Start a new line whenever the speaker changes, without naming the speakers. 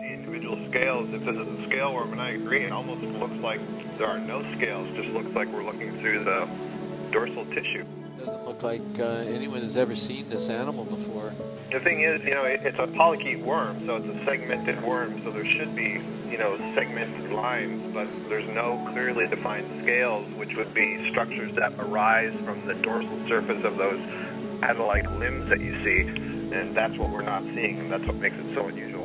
see individual scales. If this is a scale worm, and I agree, it almost looks like there are no scales. Just looks like we're looking through the dorsal tissue.
Doesn't look like uh, anyone has ever seen this animal before.
The thing is, you know, it, it's a polychaete worm, so it's a segmented worm, so there should be, you know, segmented lines, but there's no clearly defined scales, which would be structures that arise from the dorsal surface of those paddle-like limbs that you see, and that's what we're not seeing, and that's what makes it so unusual.